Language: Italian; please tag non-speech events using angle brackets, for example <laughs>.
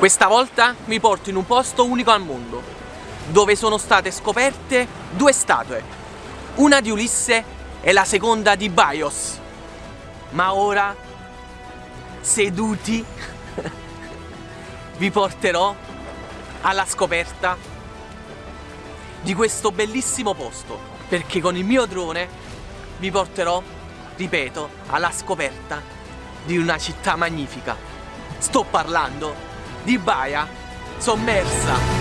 Questa volta vi porto in un posto unico al mondo, dove sono state scoperte due statue, una di Ulisse e la seconda di Bios. Ma ora, seduti, <laughs> vi porterò alla scoperta di questo bellissimo posto, perché con il mio drone vi porterò, ripeto, alla scoperta di una città magnifica. Sto parlando di Baia sommersa